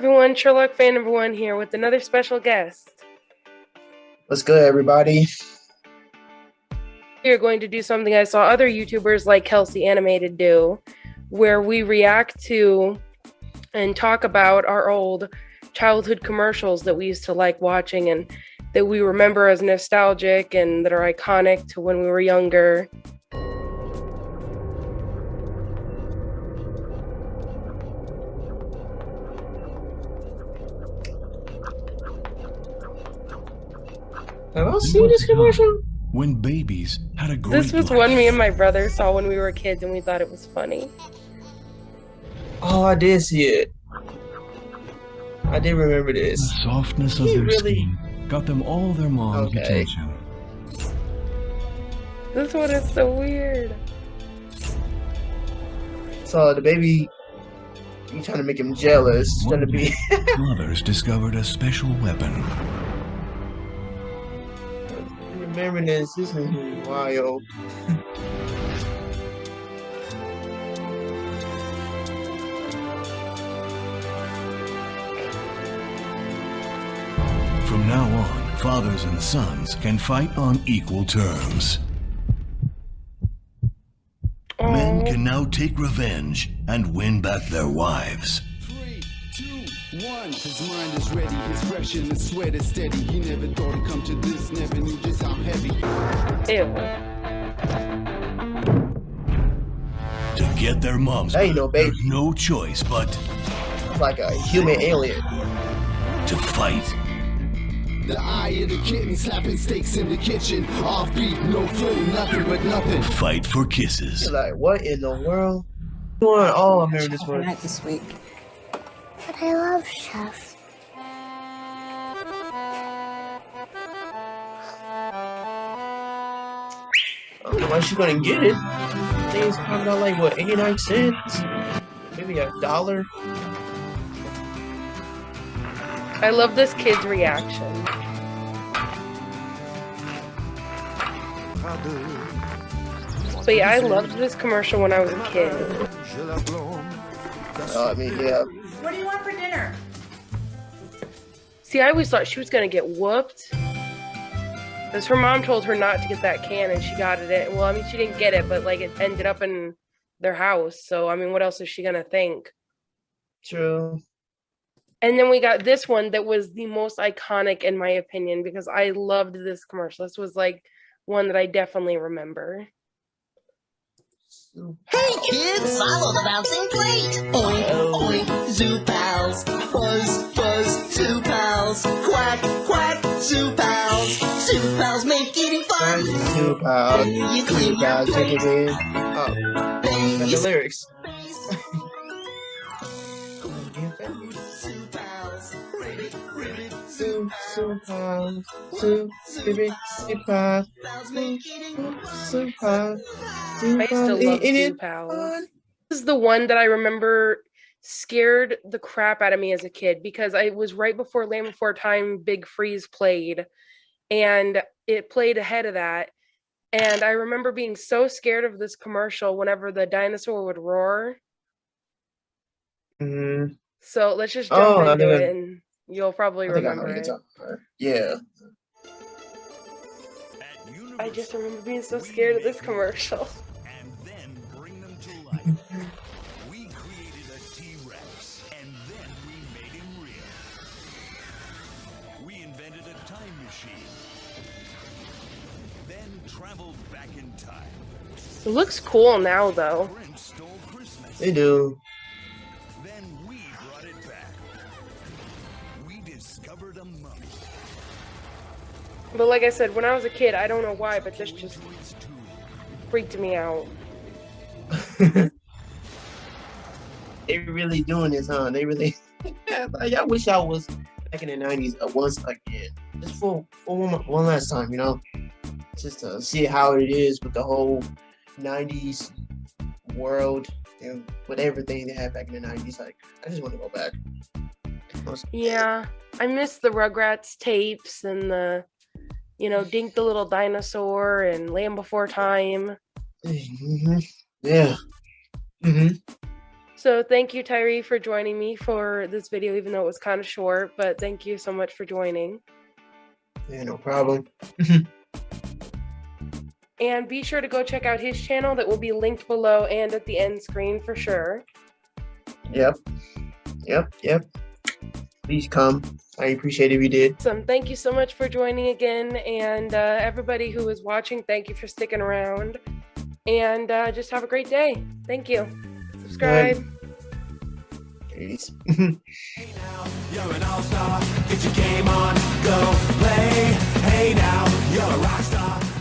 everyone, Sherlock fan number one here with another special guest. What's good, everybody? We are going to do something I saw other YouTubers like Kelsey Animated do, where we react to and talk about our old childhood commercials that we used to like watching and that we remember as nostalgic and that are iconic to when we were younger. Have I seen this commercial? When babies had a great This was life. one me and my brother saw when we were kids and we thought it was funny. Oh, I did see it. I did remember this. The this. softness of He their really- skin got them all their mom's Okay. attention. This one is so weird. So the baby, you trying to make him jealous? Trying to be. Mothers discovered a special weapon. Remember this? This is wild. From now on, fathers and sons can fight on equal terms. Men can now take revenge and win back their wives. Three, two, one. His mind is ready, his fresh and his sweat is steady. He never thought it'd come to this, never knew just how heavy. Ew. To get their moms That ain't no baby. there's no choice but It's like a human alien. to fight. The eye of the kitten slapping steaks in the kitchen. Offbeat, no flow, nothing but nothing. Fight for kisses. You're like, what in the world? Doing? Oh, I'm hearing this Chocolate one. this week. But I love Chef. I don't know why she's gonna get it. Things coming out like what, 89 cents? Maybe a dollar. I love this kid's reaction. But yeah, I loved this commercial when I was a kid. Uh, I mean, yeah. What do you want for dinner? See, I always thought she was gonna get whooped. Because her mom told her not to get that can and she got it. Well, I mean, she didn't get it, but like it ended up in their house. So, I mean, what else is she gonna think? True. And then we got this one that was the most iconic, in my opinion, because I loved this commercial. This was like one that I definitely remember. Hey kids, follow the bouncing plate. Oink, oink, zoo pals. Buzz, buzz, zoo pals. Quack, quack, zoo pals. Zoo pals make eating fun. Two pounds. You your pounds. Take it plate. in. Oh, Bang, the lyrics. space. Zoo pals. Two, two pounds. Two, three, two pounds. pals make eating fun. Two pounds. I used to love Eat Zoo This is the one that I remember scared the crap out of me as a kid because I was right before Land Before Time Big Freeze played and it played ahead of that. And I remember being so scared of this commercial whenever the dinosaur would roar. Mhm. So let's just jump Oh, into it and you'll probably I think I know remember it. you're talking about. Yeah. I just remember being so scared of this commercial. We invented a time machine, then traveled back in time. It looks cool now though. Prince stole Christmas, They do. then we brought it back. We discovered a mummy. But like I said, when I was a kid, I don't know why, but this just To its tomb. freaked me out. they really doing this, huh? They really. Like, I wish I was back in the nineties once again, just for for one, one last time, you know, just to see how it is with the whole nineties world and with everything they had back in the nineties. Like, I just want to go back. Yeah, I miss the Rugrats tapes and the, you know, Dink the Little Dinosaur and Land Before Time. hmm Yeah. hmm So thank you, Tyree, for joining me for this video, even though it was kind of short, but thank you so much for joining. Yeah, no problem. And be sure to go check out his channel that will be linked below and at the end screen for sure. Yep. Yep. Yep. Please come. I appreciate if you did. Awesome. Thank you so much for joining again. And uh, everybody who is watching, thank you for sticking around. And uh, just have a great day. Thank you. Subscribe. Peace. You're an all-star, get your game on, go play. Hey now, you're a rock star.